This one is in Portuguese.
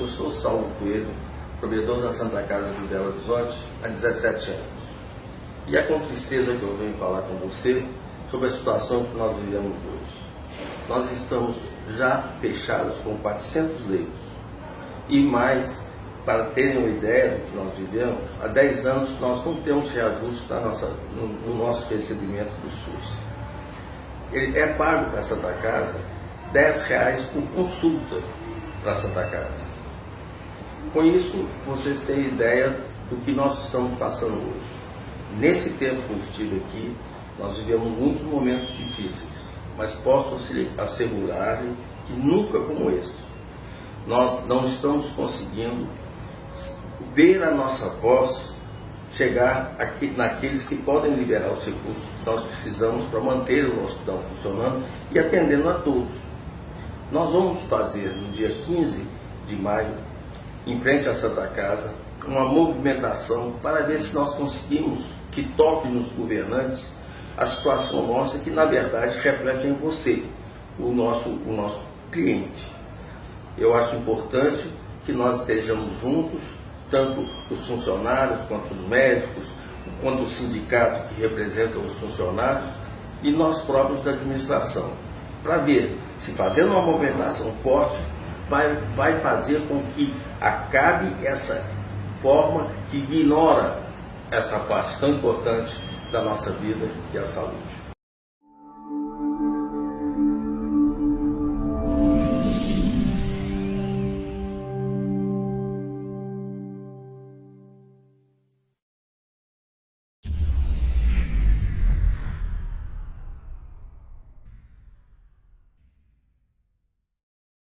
Eu sou Saulo Coelho, provedor da Santa Casa de Belo Horizonte há 17 anos. E é com tristeza que eu venho falar com você sobre a situação que nós vivemos hoje. Nós estamos já fechados com 400 leitos. E mais, para terem uma ideia do que nós vivemos, há 10 anos nós não temos reajuste nossa, no, no, nosso recebimento do SUS. Ele é pago para a Santa Casa 10 reais por consulta para a Santa Casa. Com isso, vocês têm ideia do que nós estamos passando hoje. Nesse tempo que eu estive aqui, nós vivemos muitos momentos difíceis, mas posso assegurar que nunca como este. Nós não estamos conseguindo ver a nossa voz chegar aqui, naqueles que podem liberar os recursos que nós precisamos para manter o hospital funcionando e atendendo a todos. Nós vamos fazer no dia 15 de maio, em frente à Santa Casa, uma movimentação para ver se nós conseguimos que toque nos governantes a situação nossa que na verdade reflete em você, o nosso, o nosso cliente. Eu acho importante que nós estejamos juntos, tanto os funcionários quanto os médicos, quanto o sindicato que representa os funcionários e nós próprios da administração, para ver se fazendo uma movimentação forte vai, vai fazer com que acabe essa forma que ignora essa parte tão importante da nossa vida, que é a saúde.